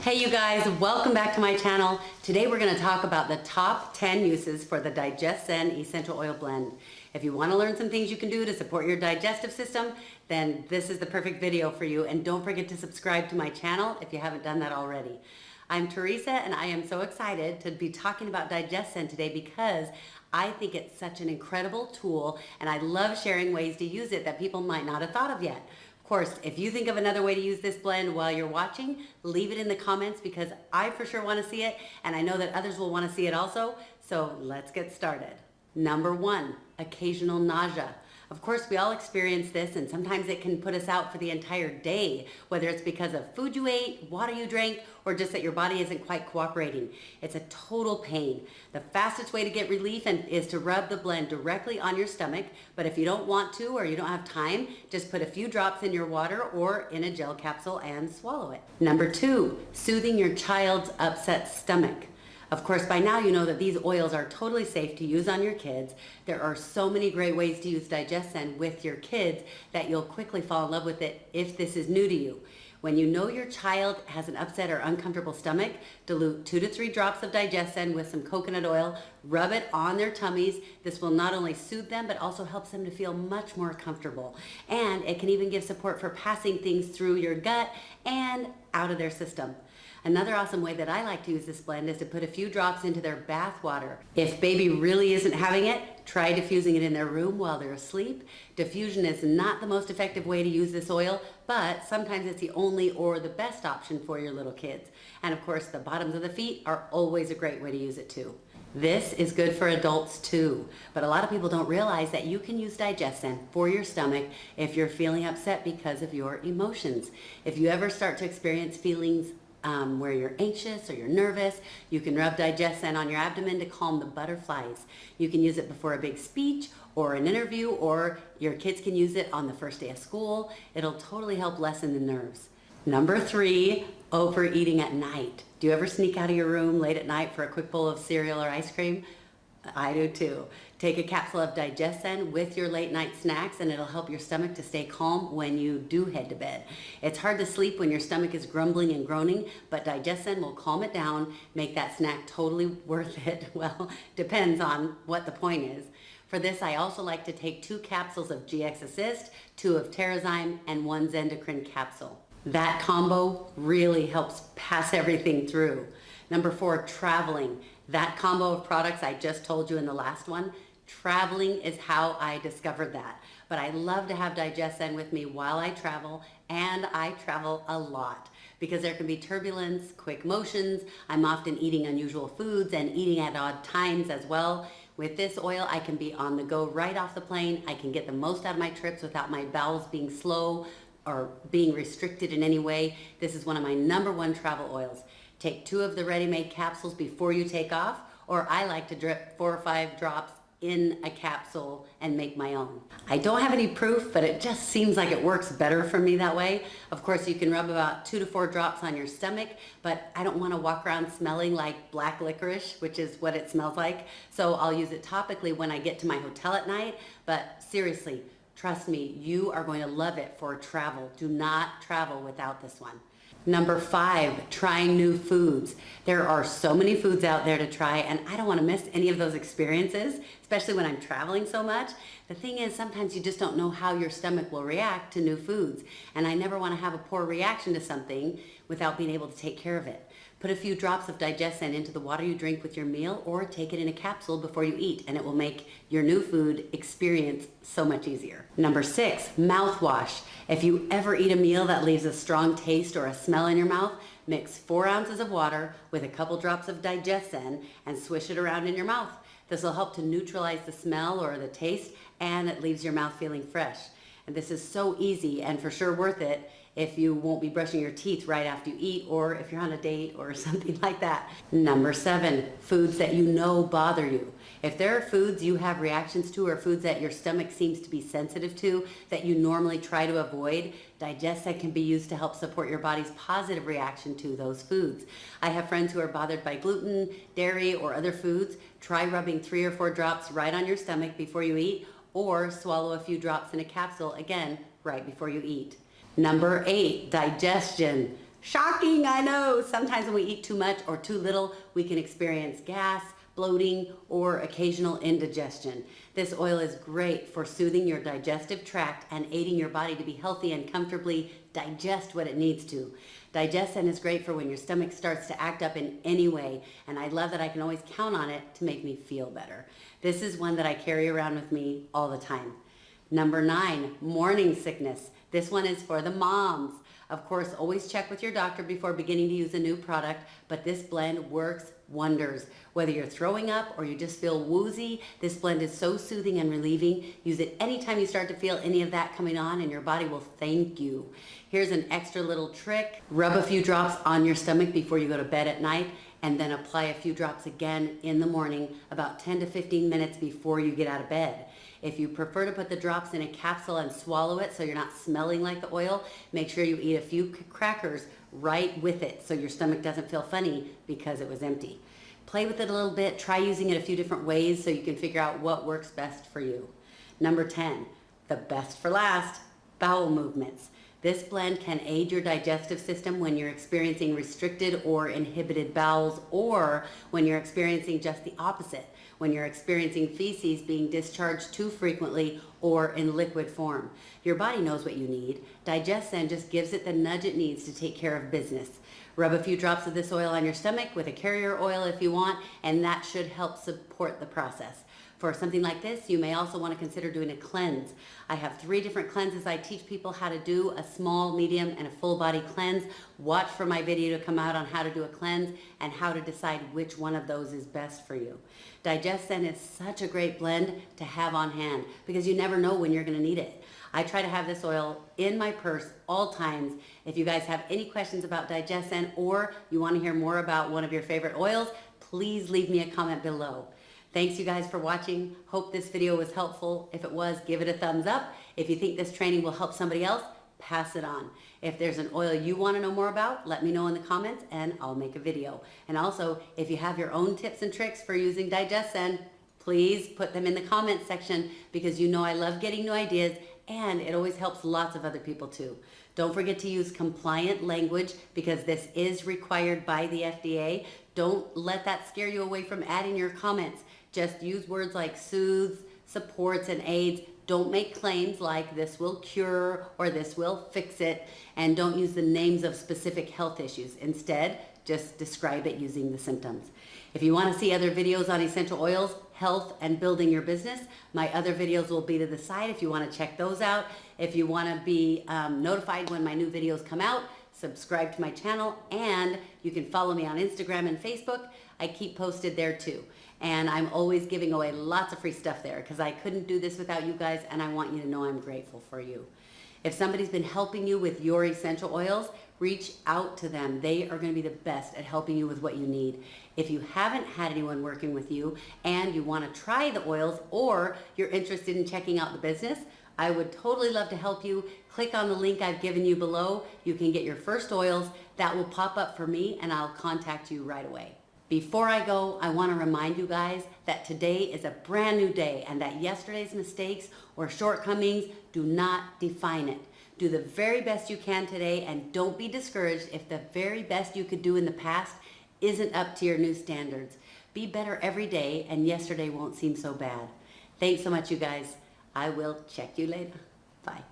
Hey you guys, welcome back to my channel. Today we're gonna talk about the top 10 uses for the DigestZen Essential Oil Blend. If you wanna learn some things you can do to support your digestive system, then this is the perfect video for you. And don't forget to subscribe to my channel if you haven't done that already. I'm Teresa and I am so excited to be talking about DigestZen today because I think it's such an incredible tool and I love sharing ways to use it that people might not have thought of yet. Of course, if you think of another way to use this blend while you're watching, leave it in the comments because I for sure want to see it and I know that others will want to see it also. So let's get started. Number one, occasional nausea. Of course, we all experience this and sometimes it can put us out for the entire day, whether it's because of food you ate, water you drank, or just that your body isn't quite cooperating. It's a total pain. The fastest way to get relief is to rub the blend directly on your stomach, but if you don't want to or you don't have time, just put a few drops in your water or in a gel capsule and swallow it. Number two, soothing your child's upset stomach. Of course, by now you know that these oils are totally safe to use on your kids. There are so many great ways to use DigestZen with your kids that you'll quickly fall in love with it if this is new to you. When you know your child has an upset or uncomfortable stomach, dilute two to three drops of DigestZen with some coconut oil, rub it on their tummies. This will not only soothe them, but also helps them to feel much more comfortable. And it can even give support for passing things through your gut and out of their system. Another awesome way that I like to use this blend is to put a few drops into their bath water. If baby really isn't having it, try diffusing it in their room while they're asleep. Diffusion is not the most effective way to use this oil, but sometimes it's the only or the best option for your little kids. And of course, the bottoms of the feet are always a great way to use it too. This is good for adults too, but a lot of people don't realize that you can use DigestZen for your stomach if you're feeling upset because of your emotions. If you ever start to experience feelings um, where you're anxious or you're nervous. You can rub DigestZen on your abdomen to calm the butterflies. You can use it before a big speech or an interview or your kids can use it on the first day of school. It'll totally help lessen the nerves. Number three, overeating at night. Do you ever sneak out of your room late at night for a quick bowl of cereal or ice cream? I do too. Take a capsule of DigestZen with your late night snacks and it'll help your stomach to stay calm when you do head to bed. It's hard to sleep when your stomach is grumbling and groaning, but DigestZen will calm it down, make that snack totally worth it. Well, depends on what the point is. For this, I also like to take two capsules of GX Assist, two of Terrazyme, and one Zendocrine capsule. That combo really helps pass everything through. Number four, traveling. That combo of products I just told you in the last one, traveling is how I discovered that. But I love to have DigestZen with me while I travel, and I travel a lot because there can be turbulence, quick motions. I'm often eating unusual foods and eating at odd times as well. With this oil, I can be on the go right off the plane. I can get the most out of my trips without my bowels being slow or being restricted in any way. This is one of my number one travel oils. Take two of the ready-made capsules before you take off, or I like to drip four or five drops in a capsule and make my own. I don't have any proof, but it just seems like it works better for me that way. Of course, you can rub about two to four drops on your stomach, but I don't want to walk around smelling like black licorice, which is what it smells like. So I'll use it topically when I get to my hotel at night, but seriously, trust me, you are going to love it for travel. Do not travel without this one. Number five, trying new foods. There are so many foods out there to try and I don't want to miss any of those experiences, especially when I'm traveling so much. The thing is, sometimes you just don't know how your stomach will react to new foods. And I never want to have a poor reaction to something without being able to take care of it. Put a few drops of DigestZen into the water you drink with your meal or take it in a capsule before you eat and it will make your new food experience so much easier. Number six, mouthwash. If you ever eat a meal that leaves a strong taste or a smell in your mouth, mix four ounces of water with a couple drops of DigestZen and swish it around in your mouth. This will help to neutralize the smell or the taste and it leaves your mouth feeling fresh. And this is so easy and for sure worth it if you won't be brushing your teeth right after you eat or if you're on a date or something like that. Number seven, foods that you know bother you. If there are foods you have reactions to or foods that your stomach seems to be sensitive to that you normally try to avoid, DigestZen can be used to help support your body's positive reaction to those foods. I have friends who are bothered by gluten, dairy, or other foods. Try rubbing three or four drops right on your stomach before you eat or swallow a few drops in a capsule, again, right before you eat. Number eight, digestion. Shocking, I know. Sometimes when we eat too much or too little, we can experience gas, bloating, or occasional indigestion. This oil is great for soothing your digestive tract and aiding your body to be healthy and comfortably digest what it needs to. DigestZen is great for when your stomach starts to act up in any way, and I love that I can always count on it to make me feel better. This is one that I carry around with me all the time. Number nine, morning sickness. This one is for the moms. Of course, always check with your doctor before beginning to use a new product, but this blend works wonders. Whether you're throwing up or you just feel woozy, this blend is so soothing and relieving. Use it anytime you start to feel any of that coming on and your body will thank you. Here's an extra little trick. Rub a few drops on your stomach before you go to bed at night and then apply a few drops again in the morning about 10 to 15 minutes before you get out of bed. If you prefer to put the drops in a capsule and swallow it so you're not smelling like the oil, make sure you eat a few crackers right with it so your stomach doesn't feel funny because it was empty. Play with it a little bit, try using it a few different ways so you can figure out what works best for you. Number 10, the best for last, bowel movements. This blend can aid your digestive system when you're experiencing restricted or inhibited bowels or when you're experiencing just the opposite, when you're experiencing feces being discharged too frequently or in liquid form. Your body knows what you need. DigestZen just gives it the nudge it needs to take care of business. Rub a few drops of this oil on your stomach with a carrier oil if you want, and that should help support the process. For something like this, you may also want to consider doing a cleanse. I have three different cleanses I teach people how to do, a small, medium, and a full body cleanse. Watch for my video to come out on how to do a cleanse and how to decide which one of those is best for you. DigestZen is such a great blend to have on hand because you never know when you're going to need it. I try to have this oil in my purse all times. If you guys have any questions about DigestZen or you want to hear more about one of your favorite oils, please leave me a comment below. Thanks you guys for watching. Hope this video was helpful. If it was, give it a thumbs up. If you think this training will help somebody else, pass it on. If there's an oil you want to know more about, let me know in the comments and I'll make a video. And also, if you have your own tips and tricks for using DigestZen, please put them in the comments section because you know I love getting new ideas and it always helps lots of other people too. Don't forget to use compliant language because this is required by the FDA. Don't let that scare you away from adding your comments. Just use words like soothes, supports, and aids. Don't make claims like this will cure or this will fix it. And don't use the names of specific health issues. Instead, just describe it using the symptoms. If you want to see other videos on essential oils, health, and building your business, my other videos will be to the side if you want to check those out. If you want to be um, notified when my new videos come out, subscribe to my channel, and you can follow me on Instagram and Facebook. I keep posted there too. And I'm always giving away lots of free stuff there because I couldn't do this without you guys and I want you to know I'm grateful for you. If somebody's been helping you with your essential oils, reach out to them. They are going to be the best at helping you with what you need. If you haven't had anyone working with you and you want to try the oils or you're interested in checking out the business, I would totally love to help you. Click on the link I've given you below. You can get your first oils. That will pop up for me and I'll contact you right away. Before I go, I want to remind you guys that today is a brand new day and that yesterday's mistakes or shortcomings do not define it. Do the very best you can today and don't be discouraged if the very best you could do in the past isn't up to your new standards. Be better every day and yesterday won't seem so bad. Thanks so much, you guys. I will check you later. Bye.